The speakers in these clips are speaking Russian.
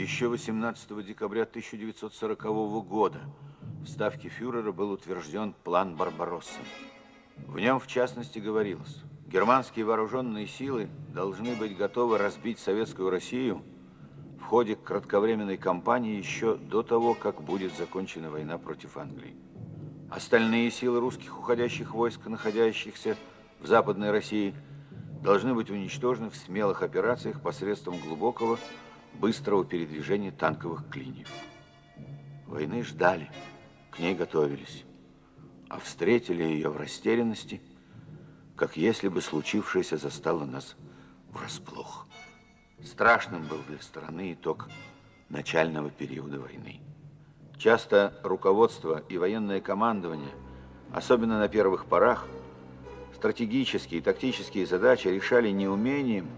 Еще 18 декабря 1940 года в Ставке фюрера был утвержден план Барбаросса. В нем, в частности, говорилось, германские вооруженные силы должны быть готовы разбить советскую Россию в ходе кратковременной кампании еще до того, как будет закончена война против Англии. Остальные силы русских уходящих войск, находящихся в Западной России, должны быть уничтожены в смелых операциях посредством глубокого быстрого передвижения танковых клиньев. Войны ждали, к ней готовились, а встретили ее в растерянности, как если бы случившееся застало нас врасплох. Страшным был для страны итог начального периода войны. Часто руководство и военное командование, особенно на первых порах, стратегические и тактические задачи решали не умением,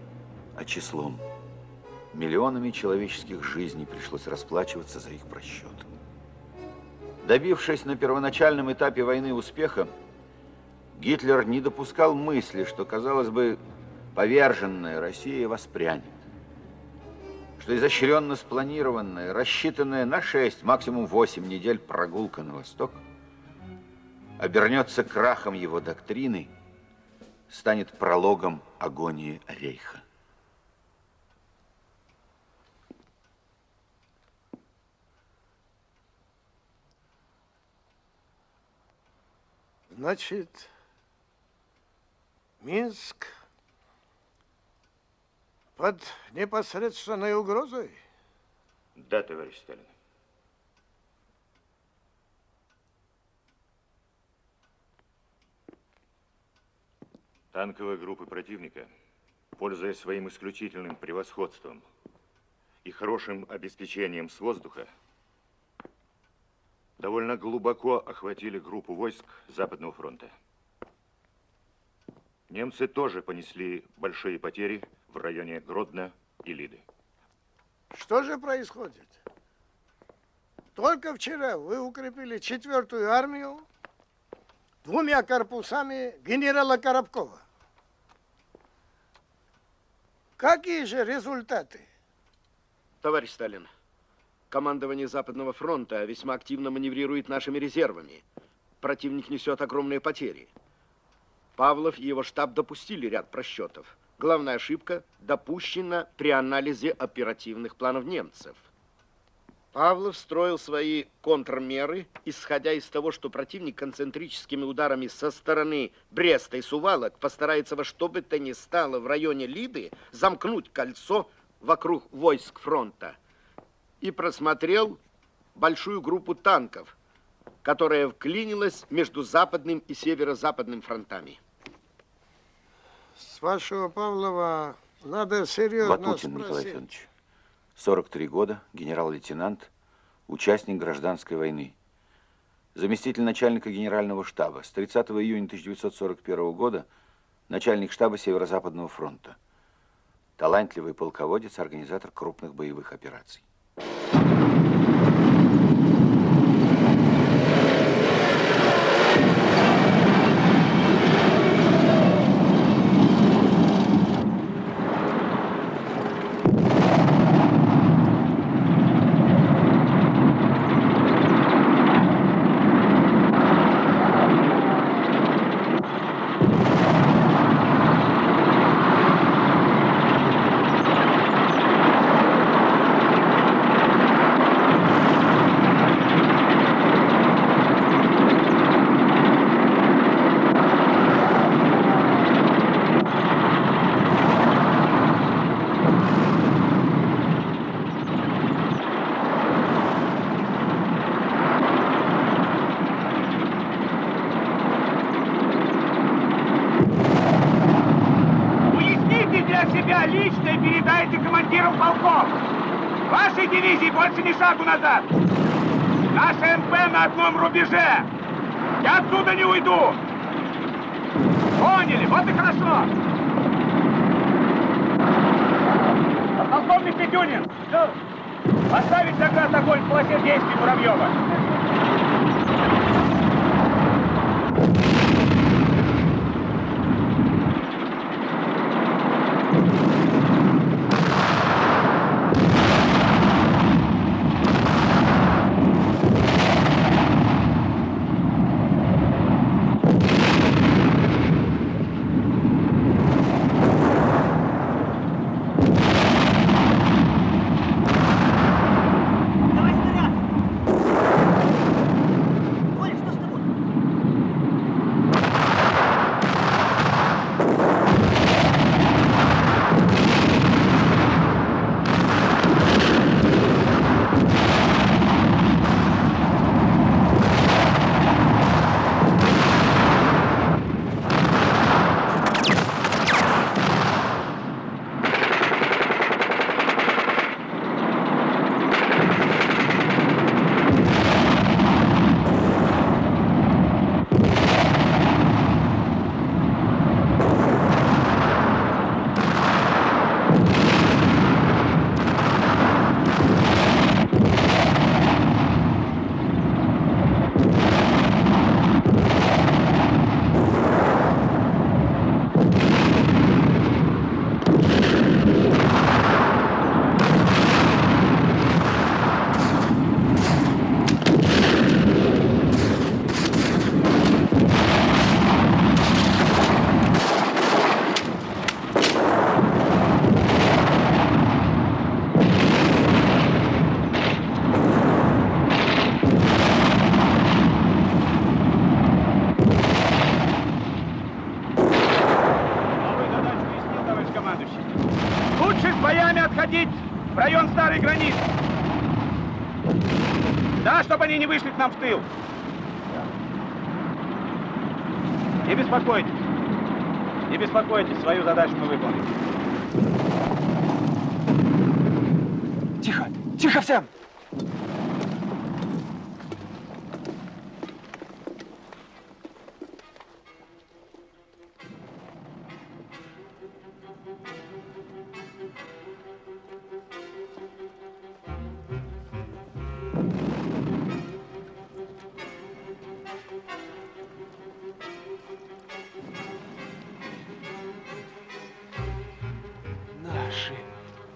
а числом. Миллионами человеческих жизней пришлось расплачиваться за их просчет. Добившись на первоначальном этапе войны успеха, Гитлер не допускал мысли, что, казалось бы, поверженная Россия воспрянет. Что изощренно спланированная, рассчитанная на 6, максимум 8 недель прогулка на восток обернется крахом его доктрины, станет прологом агонии Рейха. Значит, Минск под непосредственной угрозой? Да, товарищ Сталин. Танковые группы противника, пользуясь своим исключительным превосходством и хорошим обеспечением с воздуха, довольно глубоко охватили группу войск Западного фронта. Немцы тоже понесли большие потери в районе Гродно и Лиды. Что же происходит? Только вчера вы укрепили четвертую армию двумя корпусами генерала Коробкова. Какие же результаты? Товарищ Сталин, Командование Западного фронта весьма активно маневрирует нашими резервами. Противник несет огромные потери. Павлов и его штаб допустили ряд просчетов. Главная ошибка допущена при анализе оперативных планов немцев. Павлов строил свои контрмеры, исходя из того, что противник концентрическими ударами со стороны Бреста и Сувалок постарается во что бы то ни стало в районе Лиды замкнуть кольцо вокруг войск фронта и просмотрел большую группу танков, которая вклинилась между западным и северо-западным фронтами. С вашего Павлова надо серьезно Ватутин спросить. Николай Федорович, 43 года, генерал-лейтенант, участник гражданской войны. Заместитель начальника генерального штаба. С 30 июня 1941 года начальник штаба Северо-Западного фронта. Талантливый полководец, организатор крупных боевых операций.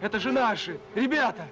Это же наши! Ребята!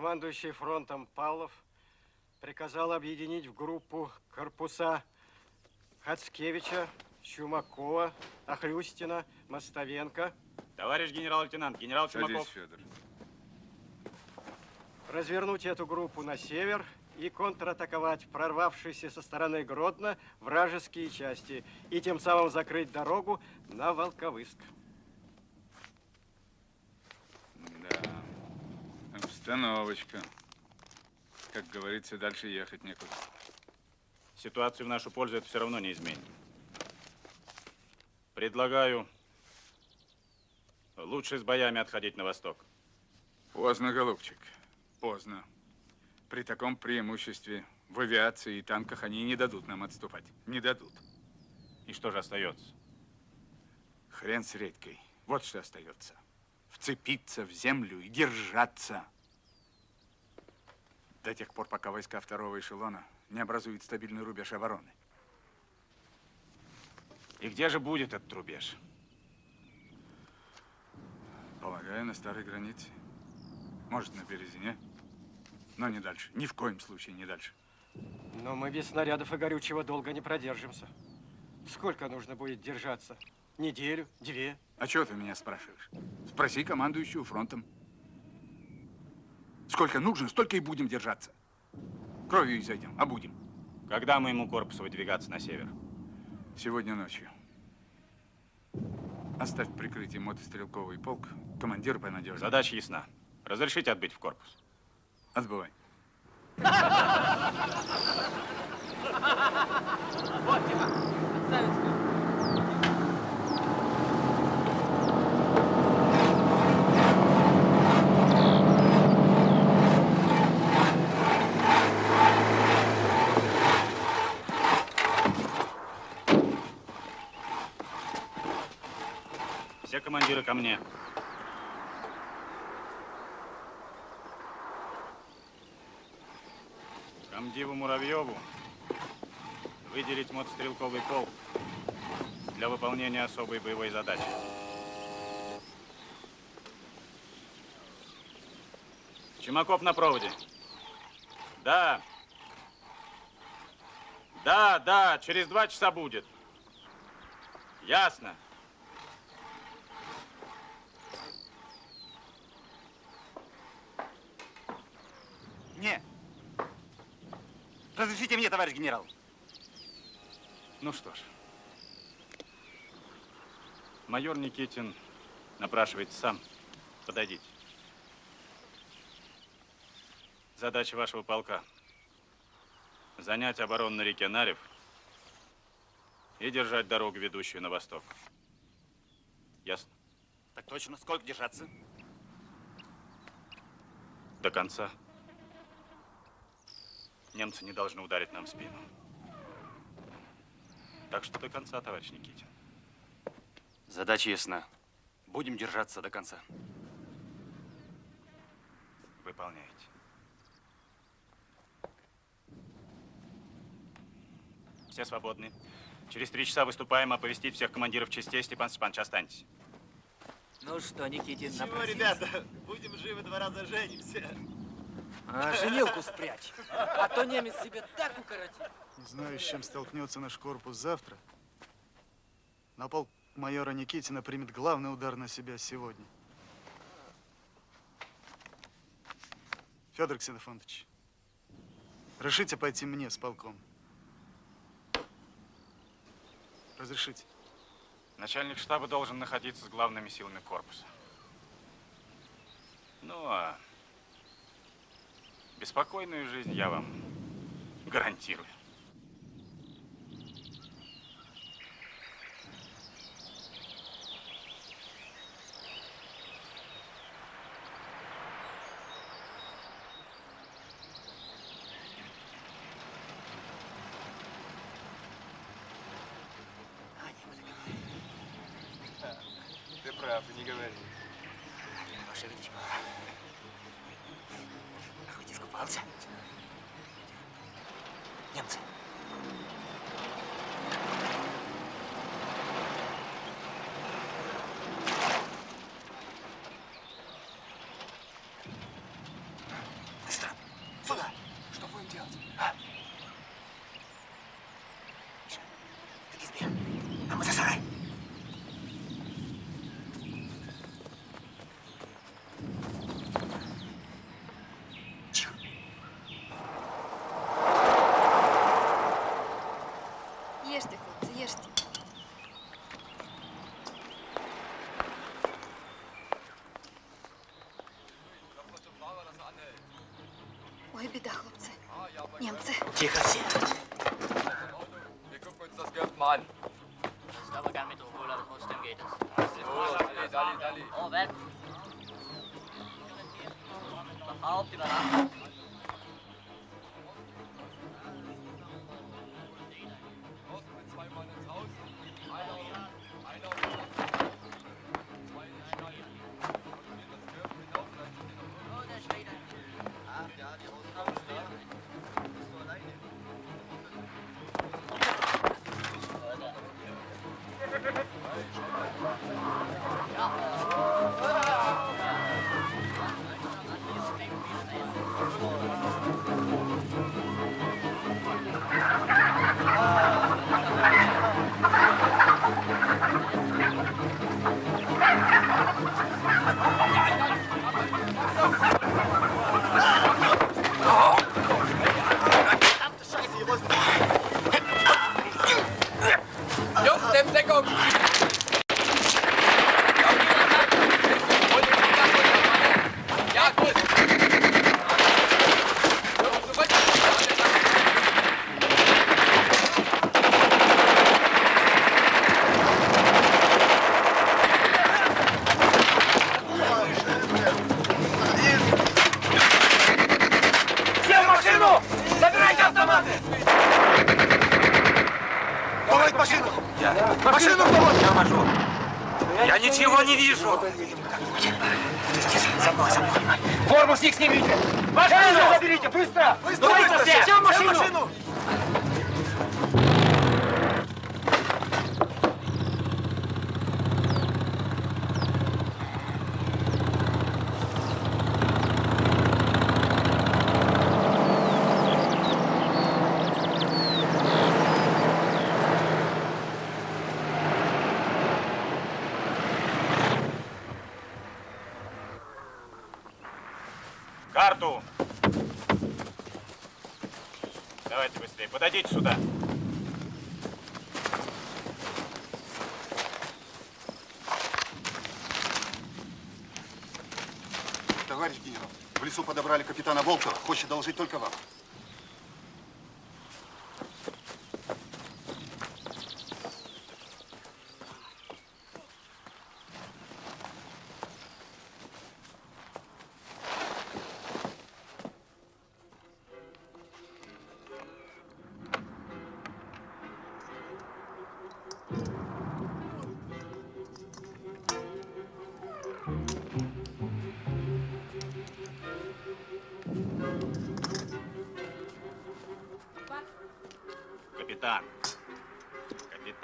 Командующий фронтом Павлов приказал объединить в группу корпуса Хацкевича, Чумакова, Охлюстина, Мостовенко, Товарищ генерал-лейтенант, генерал Чумаков. Федор. развернуть эту группу на север и контратаковать прорвавшиеся со стороны Гродно вражеские части и тем самым закрыть дорогу на Волковыск. Да. Обстановочка. Как говорится, дальше ехать некуда. Ситуацию в нашу пользу это все равно не изменит. Предлагаю лучше с боями отходить на восток. Поздно, голубчик. Поздно. При таком преимуществе в авиации и танках они не дадут нам отступать. Не дадут. И что же остается? Хрен с редькой. Вот что остается. Вцепиться в землю и держаться. До тех пор, пока войска второго эшелона не образуют стабильный рубеж обороны. И где же будет этот рубеж? Полагаю, на старой границе. Может, на Березине. Но не дальше. Ни в коем случае не дальше. Но мы без снарядов и горючего долго не продержимся. Сколько нужно будет держаться? Неделю? Две? А чего ты меня спрашиваешь? Спроси командующего фронтом. Сколько нужно, столько и будем держаться. Кровью изойдем, а будем. Когда моему корпусу выдвигаться на север? Сегодня ночью. Оставь в прикрытии мотострелковый полк. Командир понадежнее. Задача ясна. Разрешите отбыть в корпус? Отбывай. Все командиры ко мне. Комдиву Муравьеву выделить мотострелковый полк для выполнения особой боевой задачи. Чумаков на проводе. Да. Да, да, через два часа будет. Ясно. Не. Разрешите мне, товарищ генерал. Ну что ж, Майор Никитин напрашивается сам. Подойдите. Задача вашего полка – занять оборону на реке Нарев и держать дорогу, ведущую на восток. Ясно? Так точно. Сколько держаться? До конца. Немцы не должны ударить нам в спину. Так что до конца, товарищ Никитин. Задача ясна. Будем держаться до конца. Выполняйте. Все свободны. Через три часа выступаем, оповестить всех командиров частей. Степан Степанович, останьтесь. Ну что, Никитин, Чего, напросился? ребята, будем живы, два раза женимся. А, женилку спрячь. А то немец себе так укоротит. Не знаю, с чем столкнется наш корпус завтра. Но полк майора Никитина примет главный удар на себя сегодня. Федор Ксенофонтович, решите пойти мне с полком? Разрешите? Начальник штаба должен находиться с главными силами корпуса. Ну, а беспокойную жизнь я вам гарантирую. Ты прав, не говори. Ваше Величество. А хоть искупался? Немцы. Быстро! Сюда! Что будем делать? А? Миша, ты к избе. А мы за сарай. Тихо. Ешьте, хлопцы, ешьте. Ой, беда, хлопцы. Немцы. Тихо все.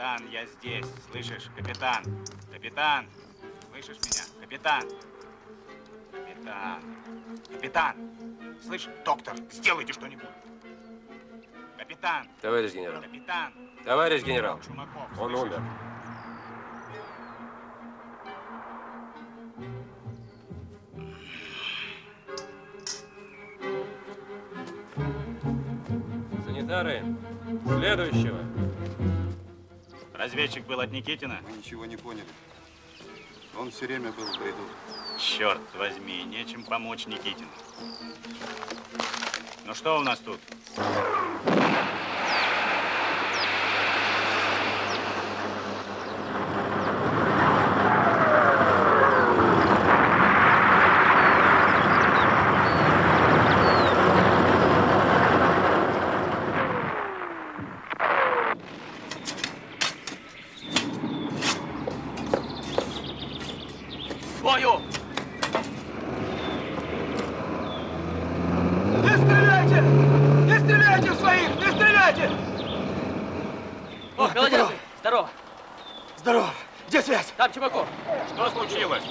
Капитан, я здесь. Слышишь? Капитан. Капитан. Слышишь меня? Капитан. Капитан. Капитан. Слышь, доктор, сделайте что-нибудь. Капитан. Товарищ генерал. Капитан. Товарищ генерал. Чумаков, Он слышишь? умер. Санитары, следующего. Разведчик был от Никитина? Мы ничего не поняли. Он все время был в бреду. Черт возьми, нечем помочь Никитину. Ну что у нас тут? Свою! Не стреляйте! Не стреляйте в своих! Не стреляйте! О, голодящий! Здорово! Здорово! Где связь? Там Чумаков. Что случилось?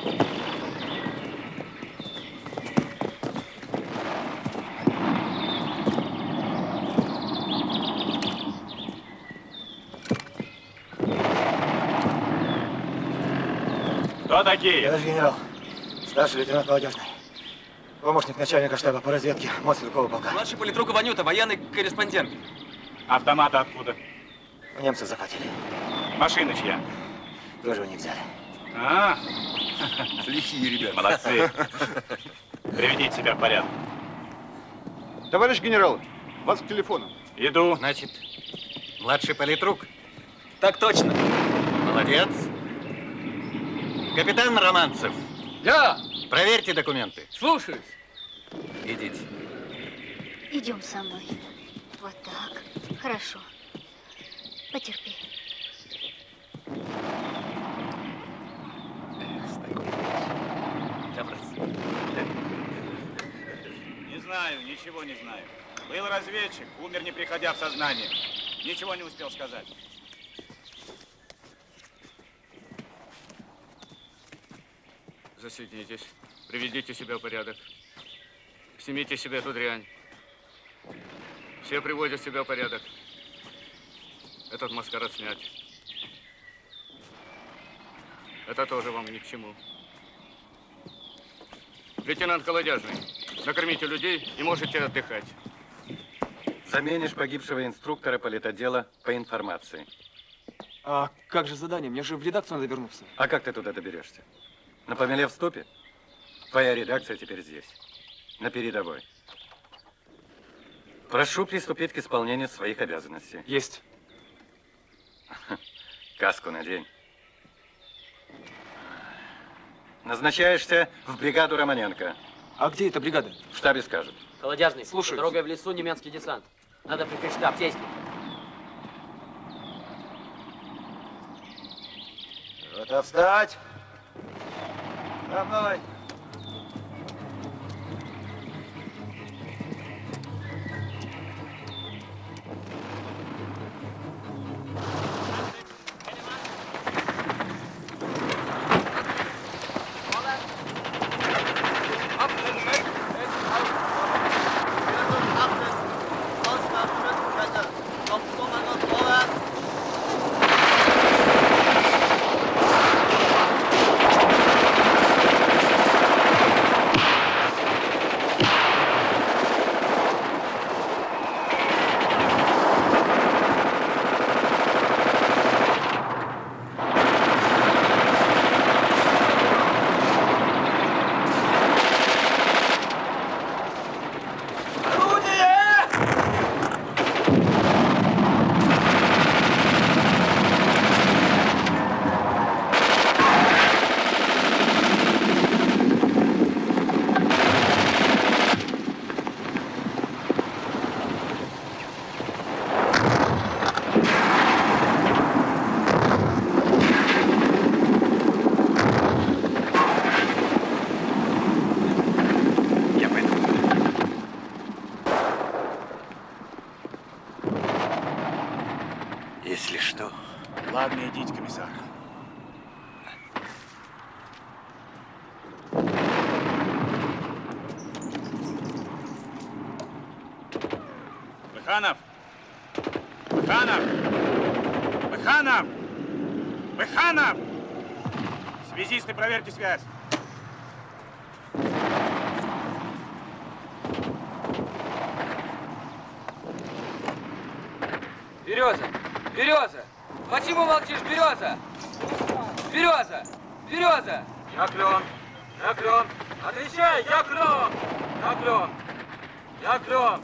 Я наш генерал, старший лейтенант Молодежный. Помощник начальника штаба по разведке Моцелкова полка. Младший политрук Иванюта, военный корреспондент. Автоматы откуда? У немцев захватили. Машина чья? Тоже у них взяли. А, Лихие ребята. молодцы. Приведите себя в порядок. Товарищ генерал, вас к телефону. Иду. Значит, младший политрук. Так точно. Молодец. Капитан Романцев, Да, проверьте документы. слушаюсь. Идите. Идем со мной. Вот так. Хорошо. Потерпи. Не знаю, ничего не знаю. Был разведчик, умер не приходя в сознание. Ничего не успел сказать. Засидитесь, приведите себя в порядок. Снимите себе эту дрянь. Все приводят себя в порядок. Этот маскарад снять. Это тоже вам ни к чему. Лейтенант Колодяжный, накормите людей и можете отдыхать. Заменишь погибшего инструктора политотдела по информации. А как же задание? Мне же в редакцию надо вернуться. А как ты туда доберешься? На помеле в стопе? Твоя редакция теперь здесь, на передовой. Прошу приступить к исполнению своих обязанностей. Есть. Каску надень. Назначаешься в бригаду Романенко. А где эта бригада? В штабе скажут. Холодяжный, Слушаюсь. Дорогой в лесу немецкий десант. Надо прикрыть штаб. Сесть. Вот встать! За мной! Absetzen! Если что. Ладно, идите, комиссар. Быханов! Быханов! Быханов! Быханов! Связисты, проверьте связь. Береза! Береза! Почему молчишь, Береза? Береза! Береза! Я клен! Я клен! Отвечай! Я клен! Я клен! Я клен!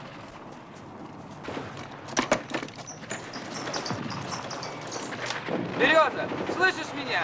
Береза! Слышишь меня?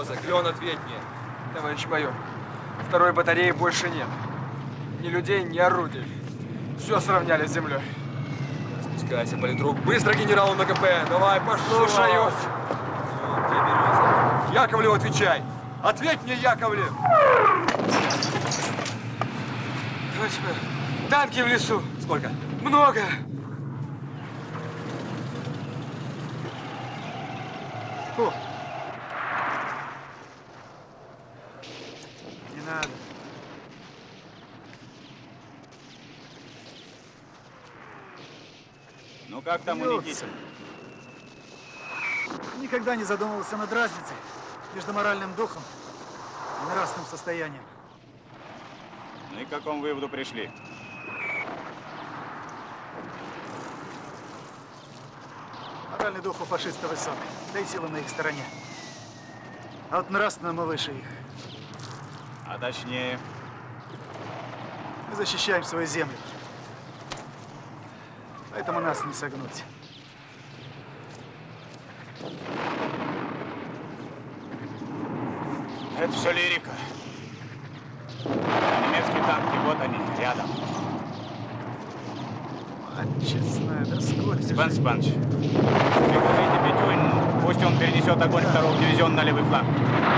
Береза, ответь мне. Товарищ майор, второй батареи больше нет. Ни людей, ни орудий. Все сравняли с землей. Спускайся, политрук. Быстро генералу на КП. Давай, послушаюсь. Яковлев, отвечай. Ответь мне, Яковлев. Товарищ майор, танки в лесу. Сколько? Много. Фу. Не надо. Ну Никитина? Никогда не задумывался над разницей между моральным духом и нравственным состоянием. Ну и к какому выводу пришли? Моральный дух у фашиста высок, да и сила на их стороне. А вот нравственно мы выше их. А точнее, Мы защищаем свою землю. Поэтому нас не согнуть. это все лирика. А немецкие танки, вот они, рядом. Мать честная, да сколько Степан Степанович, прикажите Петюнину, пусть он перенесет огонь дивизиона на левый фланг.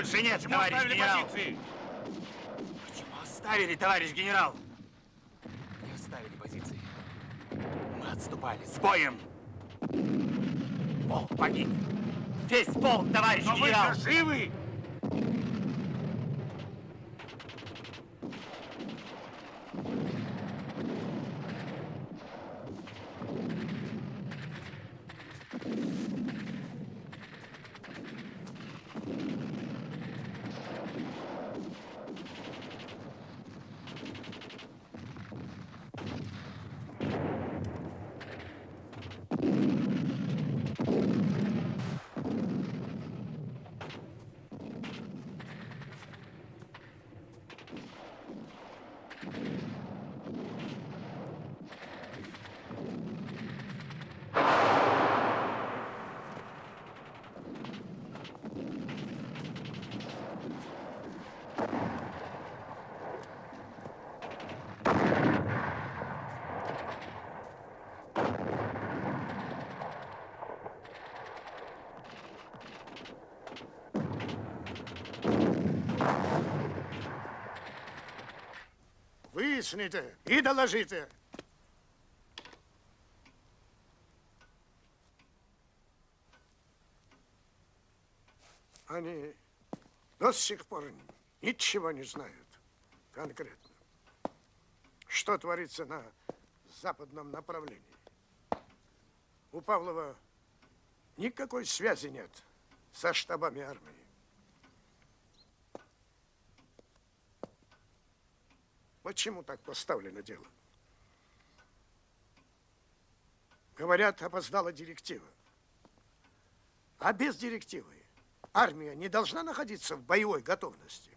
Больше нет, Почему товарищ оставили генерал. позиции? Почему оставили, товарищ генерал? Не оставили позиции. Мы отступали с боем. Полк погиб. Весь полк, товарищ Но генерал. вы-то живы! Виясните і доложите. Они до сих пор ничего не знают конкретно. Что творится на западном направлении? У Павлова никакой связи нет со штабами армии. Почему так поставлено дело? Говорят, опоздала директива. А без директивы армия не должна находиться в боевой готовности.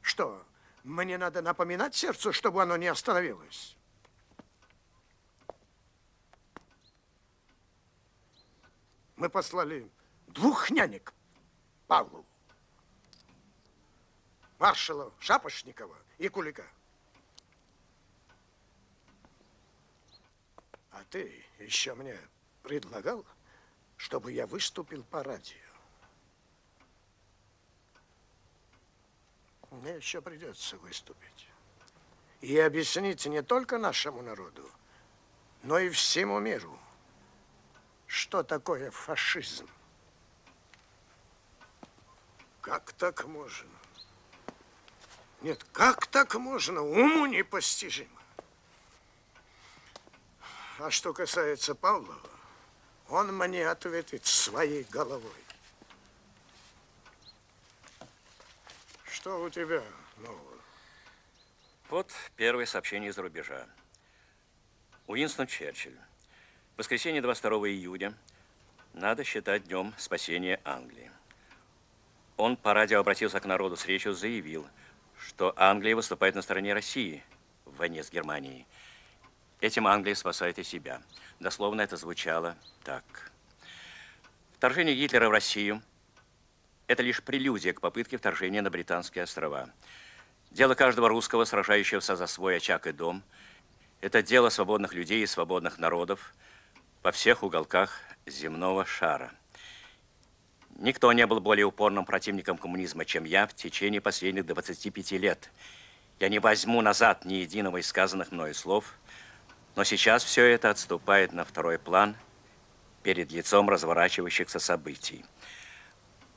Что, мне надо напоминать сердцу, чтобы оно не остановилось? Мы послали двух нянек Павлу. Маршала Шапошникова и Кулика. А ты еще мне предлагал, чтобы я выступил по радио. Мне еще придется выступить. И объяснить не только нашему народу, но и всему миру, что такое фашизм. Как так можно? Нет, как так можно? Уму непостижимо. А что касается Павлова, он мне ответит своей головой. Что у тебя нового? Вот первое сообщение из-за рубежа. Уинстон Черчилль. Воскресенье 22 июня надо считать днем спасения Англии. Он по радио обратился к народу с речью, заявил, что Англия выступает на стороне России в войне с Германией. Этим Англия спасает и себя. Дословно это звучало так. Вторжение Гитлера в Россию – это лишь прелюдия к попытке вторжения на Британские острова. Дело каждого русского, сражающегося за свой очаг и дом – это дело свободных людей и свободных народов во всех уголках земного шара. Никто не был более упорным противником коммунизма, чем я в течение последних 25 лет. Я не возьму назад ни единого из сказанных мною слов, но сейчас все это отступает на второй план перед лицом разворачивающихся событий.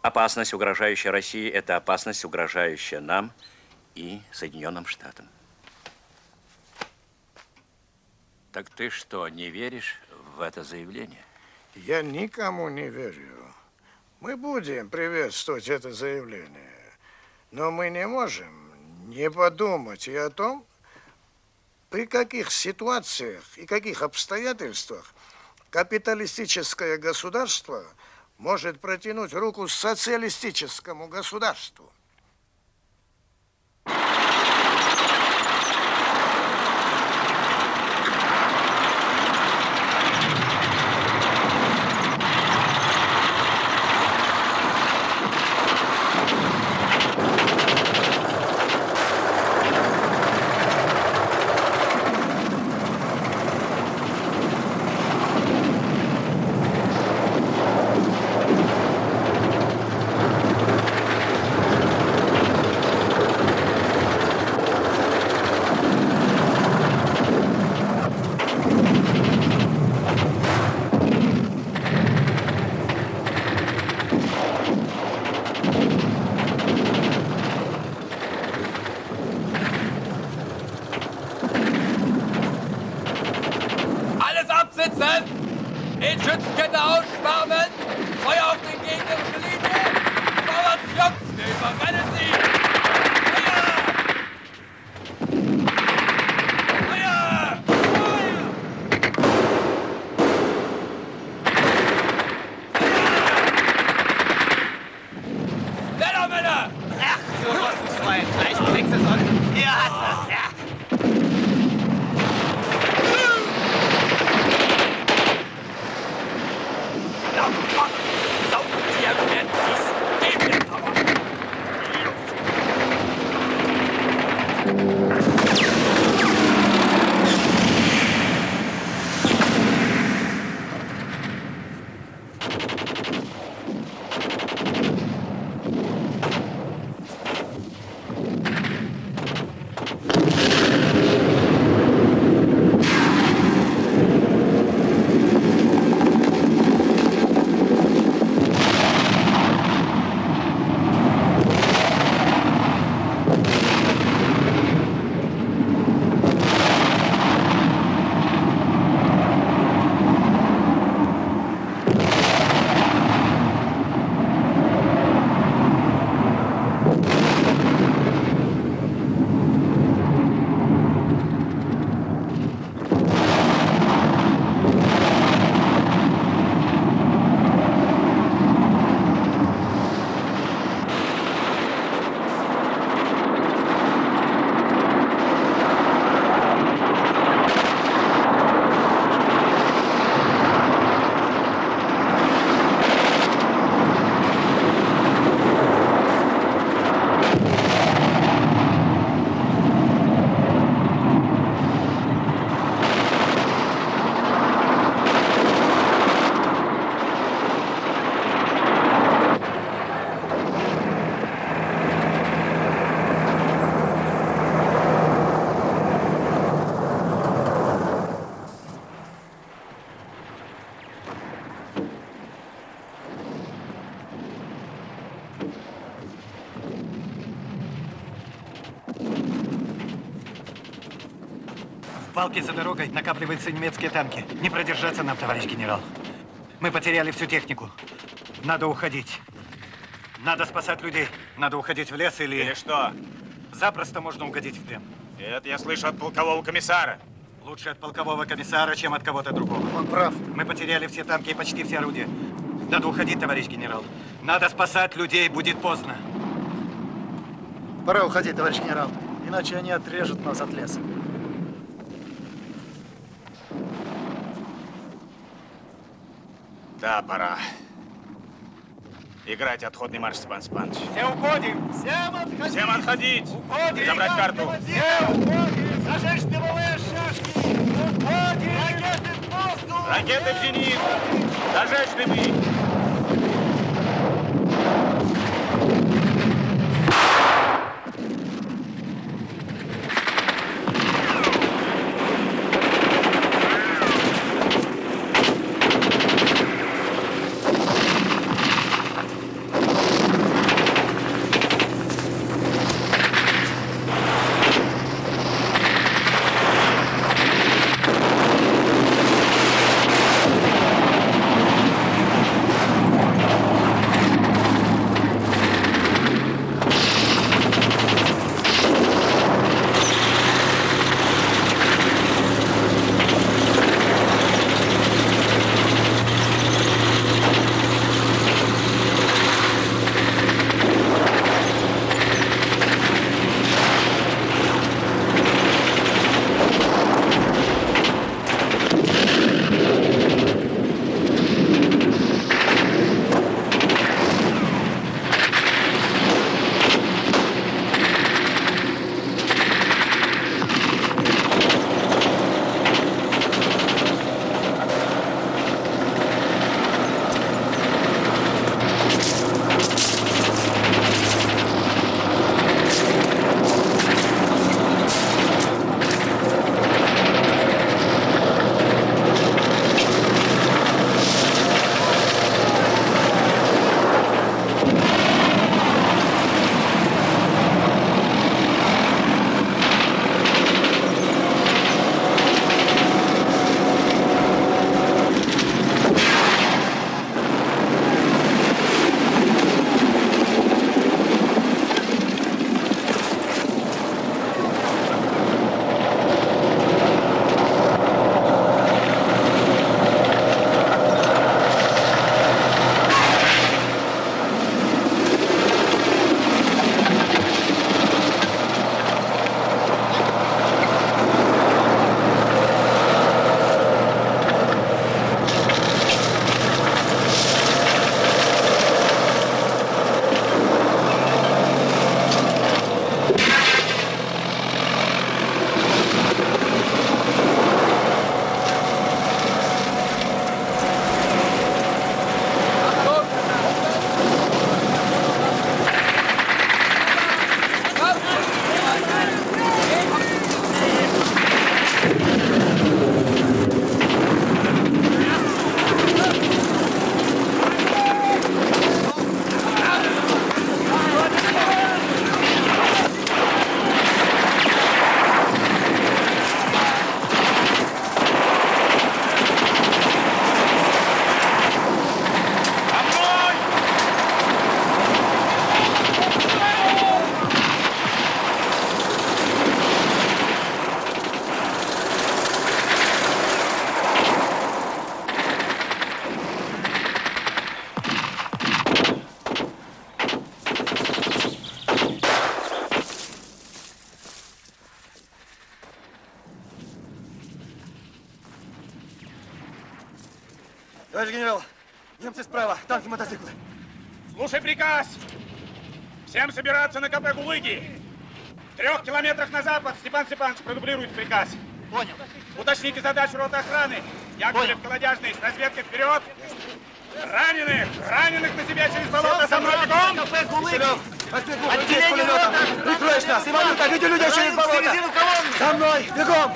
Опасность, угрожающая России, это опасность, угрожающая нам и Соединенным Штатам. Так ты что, не веришь в это заявление? Я никому не верю. Мы будем приветствовать это заявление, но мы не можем не подумать и о том, при каких ситуациях и каких обстоятельствах капиталистическое государство может протянуть руку социалистическому государству. Балке за дорогой накапливаются немецкие танки. Не продержаться нам, товарищ генерал. Мы потеряли всю технику. Надо уходить. Надо спасать людей. Надо уходить в лес или... Или что? Запросто можно угодить в плен. Это я слышу от полкового комиссара. Лучше от полкового комиссара, чем от кого-то другого. Он прав. Мы потеряли все танки и почти все орудия. Надо уходить, товарищ генерал. Надо спасать людей, будет поздно. Пора уходить, товарищ генерал. Иначе они отрежут нас от леса. Да, пора. Играть отходный марш, Степан Степанович. Все уходим! Всем отходить! Всем отходить! Уходим! Забрать карту! Все уходим! Зажечь дымовые шашки! Уходим! Ракеты в воздух! Ракеты в зенит! Зажечь дымы! Собираться на КП Гулыги! В трех километрах на запад Степан Степанович продублирует приказ. Понял. Уточните задачу роты охраны. Яковлев, Колодяжный, с разведкой вперед! Раненых! Раненых на себя через болото! Со мной бегом! Пулеметом. Прикроешь нас. Иванюта, веди людей через болото. За мной, бегом!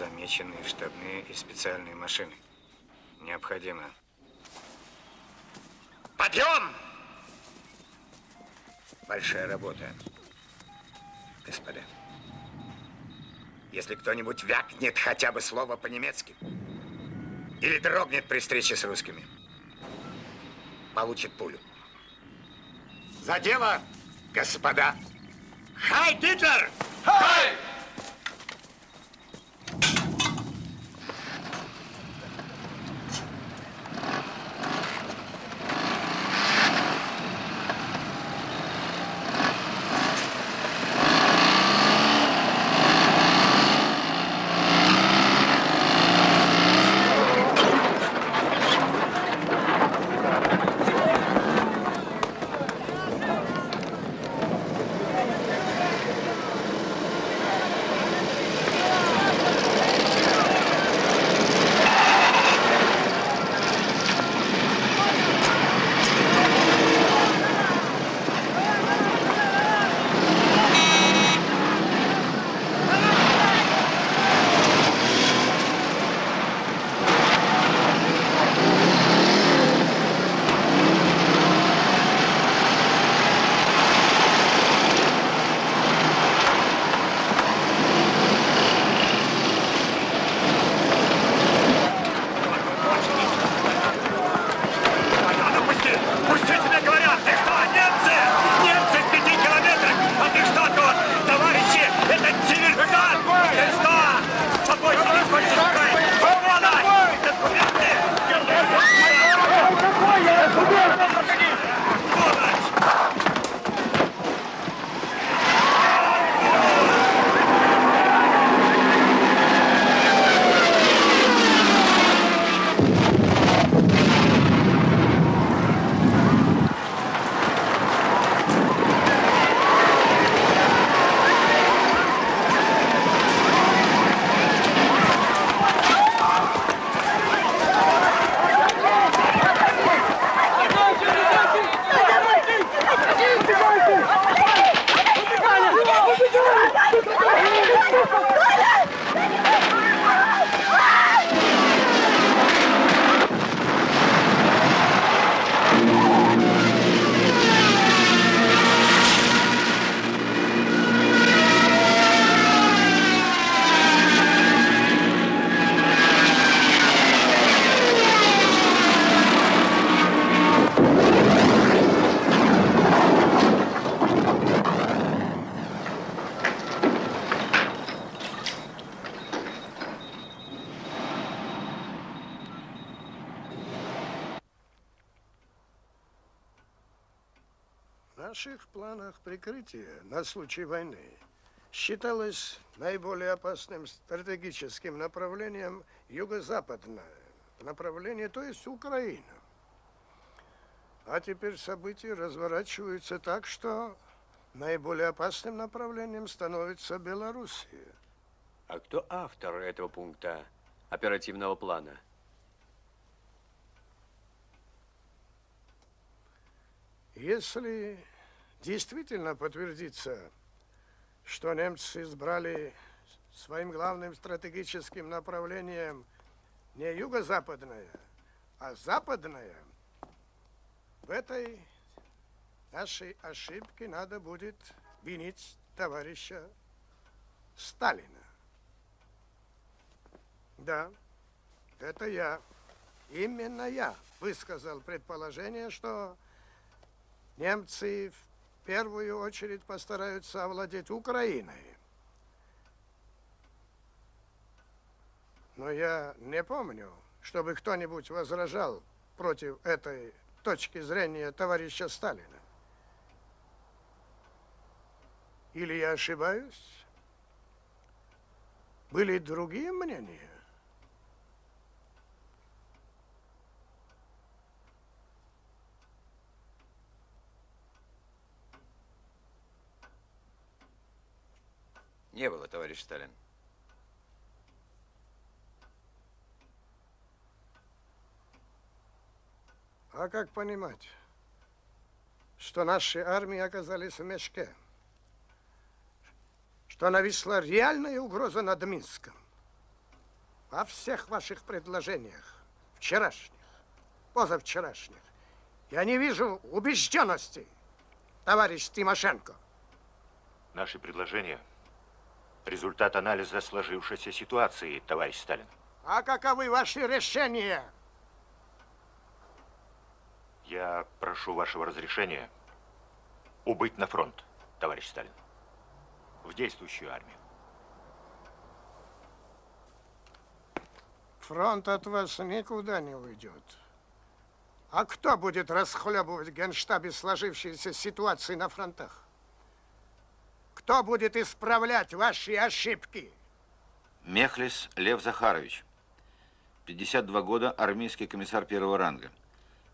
Замечены штабные и специальные машины. Необходимо. Подъем! Большая работа, господа. Если кто-нибудь вякнет хотя бы слово по-немецки или дрогнет при встрече с русскими, получит пулю. За дело, господа! Хай, Гитлер! Хай! наших Thank you. На случай войны считалось наиболее опасным стратегическим направлением юго-западное направление, то есть Украина. А теперь события разворачиваются так, что наиболее опасным направлением становится Белоруссия. А кто автор этого пункта оперативного плана? Если действительно подтвердится, что немцы избрали своим главным стратегическим направлением не юго-западное, а западное, в этой нашей ошибке надо будет винить товарища Сталина. Да, это я, именно я высказал предположение, что немцы в первую очередь постараются овладеть Украиной. Но я не помню, чтобы кто-нибудь возражал против этой точки зрения товарища Сталина. Или я ошибаюсь? Были другие мнения? Не было, товарищ Сталин. А как понимать, что наши армии оказались в мешке? Что нависла реальная угроза над Минском? Во всех ваших предложениях, вчерашних, позавчерашних, я не вижу убежденности, товарищ Тимошенко. Наши предложения – результат анализа сложившейся ситуации, товарищ Сталин. А каковы ваши решения? Я прошу вашего разрешения убыть на фронт, товарищ Сталин, в действующую армию. Фронт от вас никуда не уйдет. А кто будет расхлебывать в генштабе сложившиеся ситуации на фронтах? Кто будет исправлять ваши ошибки? Мехлис Лев Захарович. 52 года, армейский комиссар первого ранга.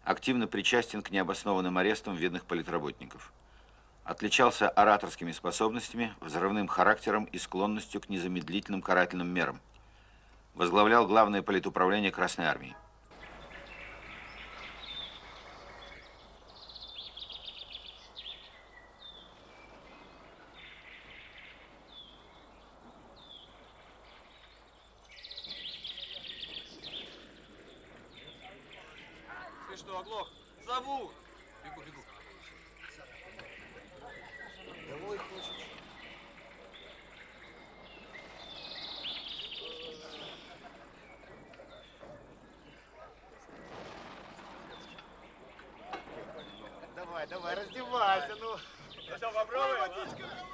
Активно причастен к необоснованным арестам видных политработников. Отличался ораторскими способностями, взрывным характером и склонностью к незамедлительным карательным мерам. Возглавлял главное политуправление Красной Армии. Ты что, оглох? Зовут! Бегу, бегу. Домой хочешь? Давай, давай, раздевайся, ну. Ну что, попробуем?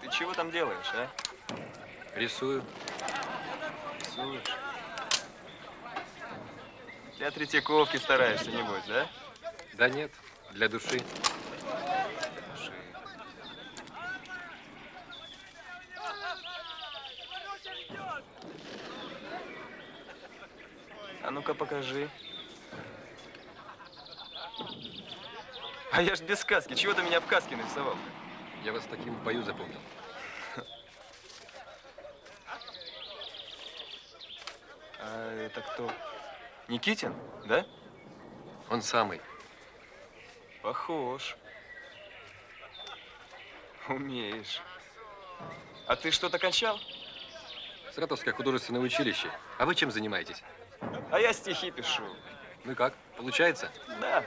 Ты чего там делаешь, а? Рисую. Рисуешь? Для Третьяковки стараешься, небось, да? Да нет, для души. Души. А ну-ка покажи. А я ж без сказки. Чего ты меня в каске нарисовал? Я вас таким в бою запомнил. А это кто? Никитин, да? Он самый. Похож. Умеешь. А ты что-то кончал? Саратовское художественное училище. А вы чем занимаетесь? А я стихи пишу. Ну и как? Получается? Да.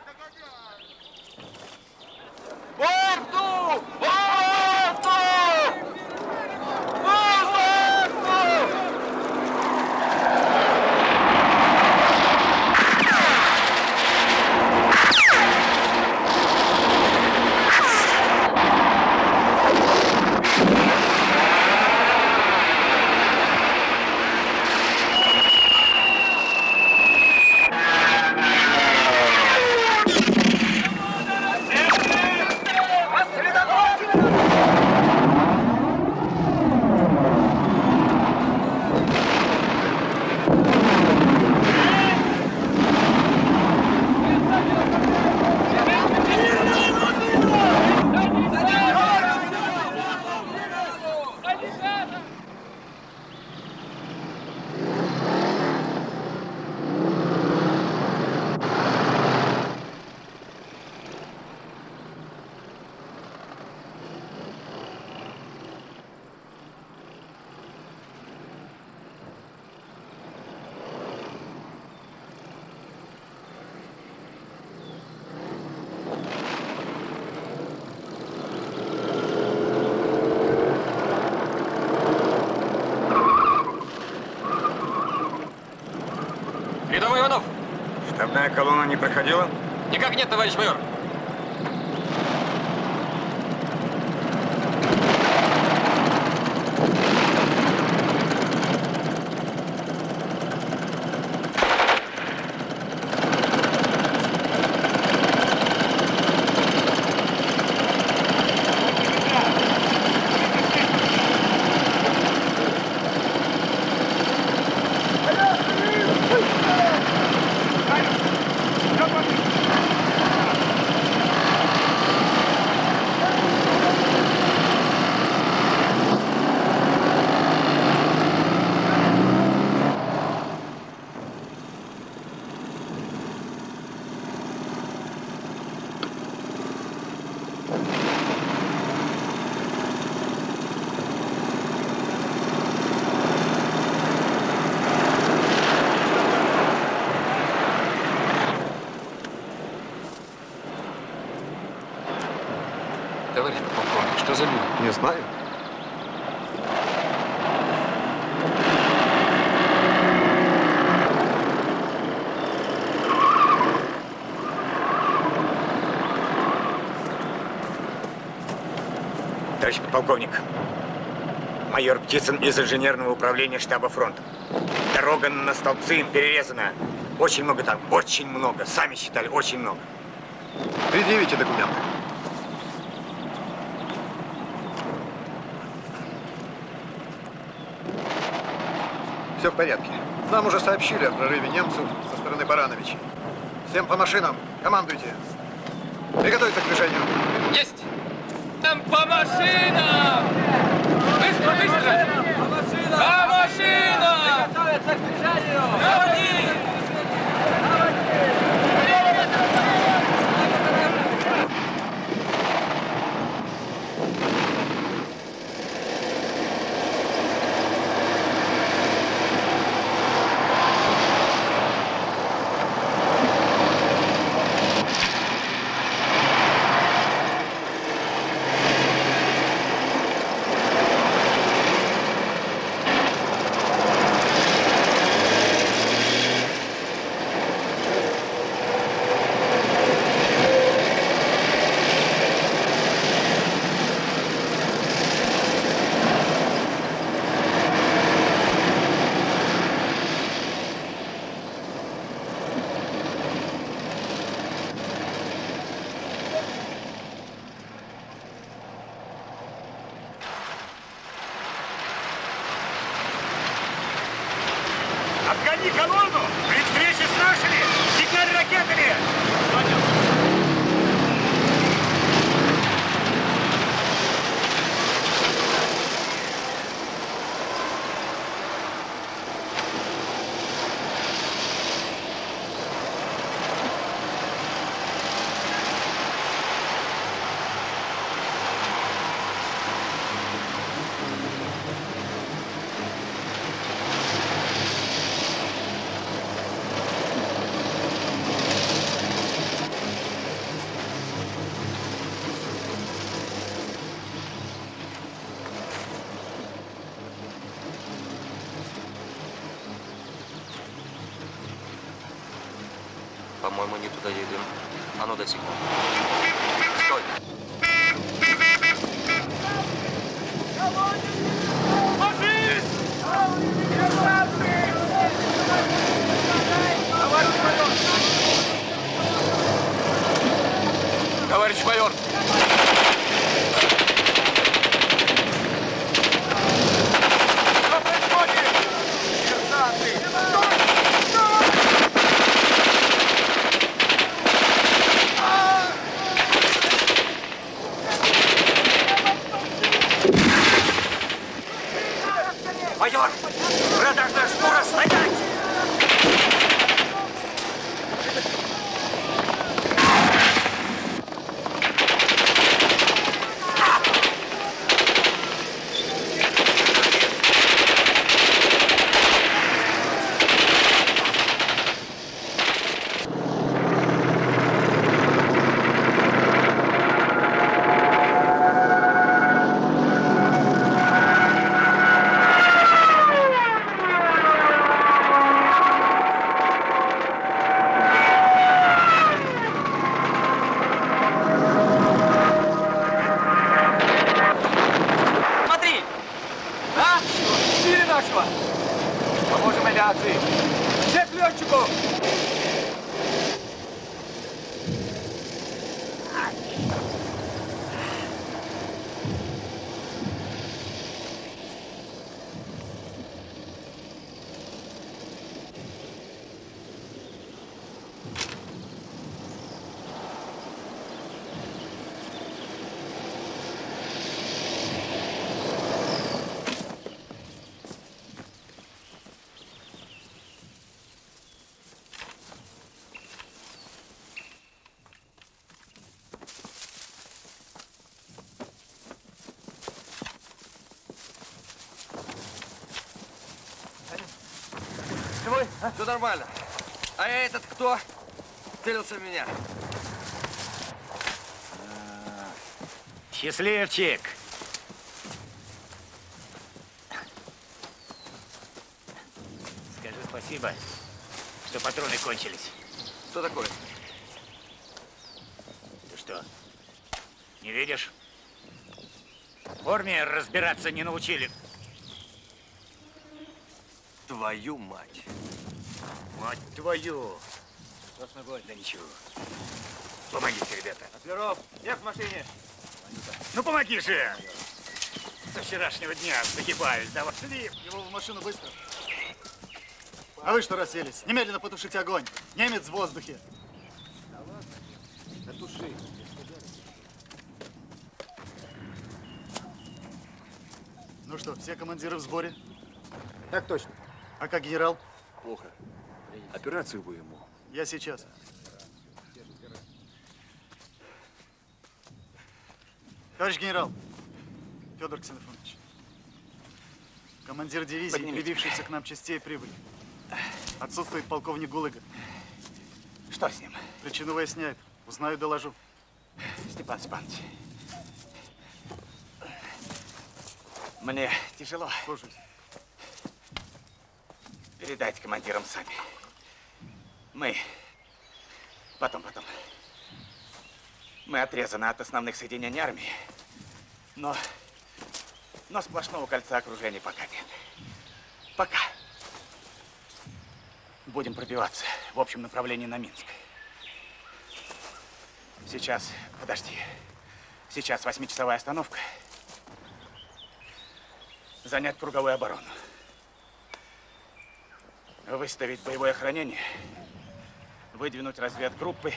Воздух! Воздух! Воздух! Колонна не проходила? Никак нет, товарищ майор. Товарищ полковник, что за люди? Не знаю. Подполковник, майор Птицын из инженерного управления штаба фронта. Дорога на столбцы им перерезана. Очень много там, очень много. Сами считали, очень много. Предъявите документы. Все в порядке. Нам уже сообщили о прорыве немцев со стороны Барановича. Всем по машинам. Командуйте. Приготовиться к движению. Есть! Там по машинам! Быстро, быстро! По машинам! Готовятся к движению! Заводи! Отгони колонну! При встрече с нашими! Сигналь ракетами! По-моему, не туда едем. А ну, дай секунду. Стой. Товарищ майор! Что Все нормально. А этот кто? Целился в меня. Счастливчик. Скажи спасибо, что патроны кончились. Что такое? Ты что, не видишь? В форме разбираться не научили. Твою мать. Мать твою. Что с ногой? Да ничего. Помогите, ребята. Оперов, я в машине. Ну помоги же! Со вчерашнего дня загибаюсь. Давай. Шли его в машину быстро. А вы что расселись? Немедленно потушите огонь. Немец в воздухе. Да туши. Ну что, все командиры в сборе? Так точно. А как генерал? Плохо. Операцию бы ему. Я сейчас. Товарищ генерал, Федор Ксенофонович, командир дивизии, Поднимите. прибившийся к нам частей, прибыли. Отсутствует полковник Гулыга. Что с ним? Причину выясняет. Узнаю, доложу. Степан Степанович. Мне тяжело. Слушаюсь. Передайте командирам сами. Мы... Потом, потом. Мы отрезаны от основных соединений армии. Но... Но сплошного кольца окружения пока нет. Пока. Будем пробиваться в общем направлении на Минск. Сейчас, подожди. Сейчас восьмичасовая остановка. Занять круговую оборону. Выставить боевое охранение. Выдвинуть разведгруппы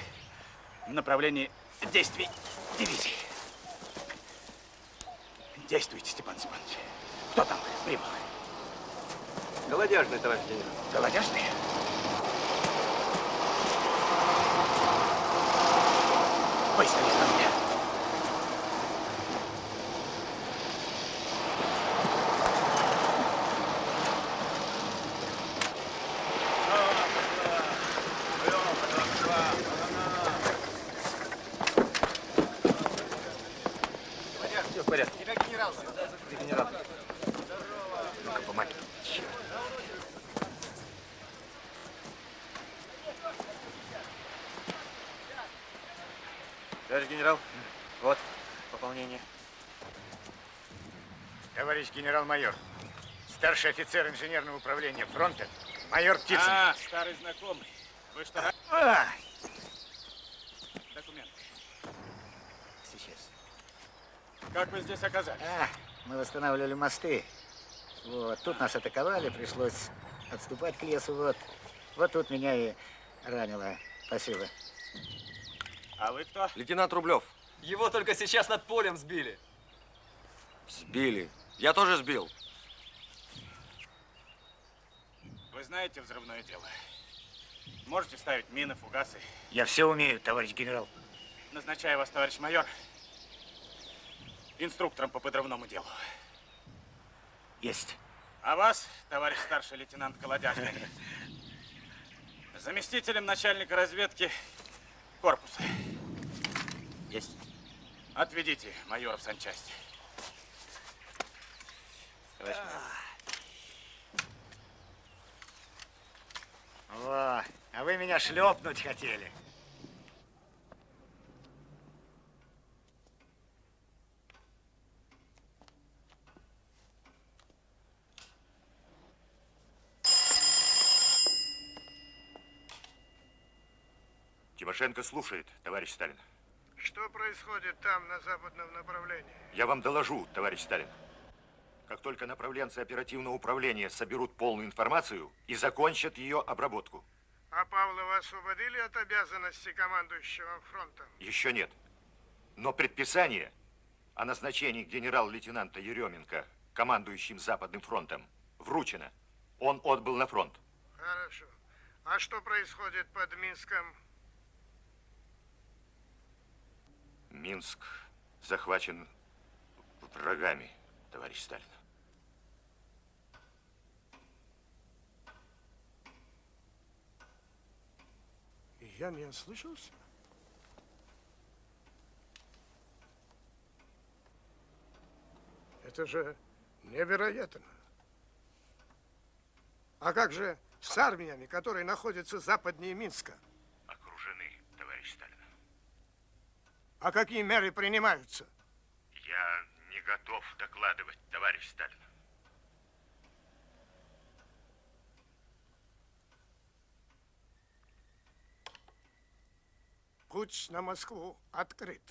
в направлении действий дивизии. Действуйте, Степан Степанович. Кто там прибыл? Голодяжный, товарищ генерал. Голодяжный? Быстро ко мне. Все в порядке. Тебя генерал. Генерал. Ну-ка, помоги. Черт. Товарищ генерал, вот пополнение. Генерал-майор, старший офицер инженерного управления фронта, майор Птицын. А, старый знакомый. Вы что? А! Документы. Сейчас. Как вы здесь оказались? А, мы восстанавливали мосты. Вот, тут нас атаковали, пришлось отступать к лесу, вот. Вот тут меня и ранило. Спасибо. А вы кто? Лейтенант Рублев. Его только сейчас над полем сбили. Сбили. Я тоже сбил. Вы знаете взрывное дело? Можете ставить мины, фугасы? Я все умею, товарищ генерал. Назначаю вас, товарищ майор, инструктором по подрывному делу. Есть. А вас, товарищ старший лейтенант Колодяжный, заместителем начальника разведки корпуса. Есть. Отведите майора в санчасть. Во, а вы меня шлепнуть хотели. Тимошенко слушает, товарищ Сталин. Что происходит там, на западном направлении? Я вам доложу, товарищ Сталин. Как только направленцы оперативного управления соберут полную информацию и закончат ее обработку. А Павлова освободили от обязанности командующего фронтом? Еще нет. Но предписание о назначении генерал-лейтенанта Еременко командующим Западным фронтом вручено. Он отбыл на фронт. Хорошо. А что происходит под Минском? Минск захвачен врагами, товарищ Сталин. Я не ослышался? Это же невероятно. А как же с армиями, которые находятся западнее Минска? Окружены, товарищ Сталин. А какие меры принимаются? Я не готов докладывать, товарищ Сталин. Путь на Москву открыт.